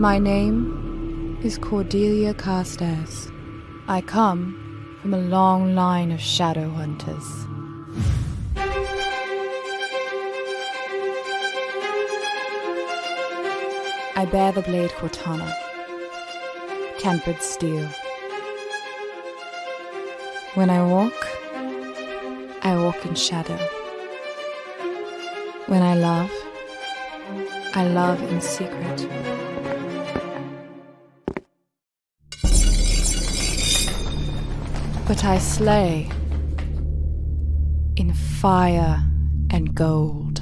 My name is Cordelia Carstairs. I come from a long line of shadow hunters. I bear the blade Cortana, tempered steel. When I walk, I walk in shadow. When I love, I love in secret. But I slay in fire and gold.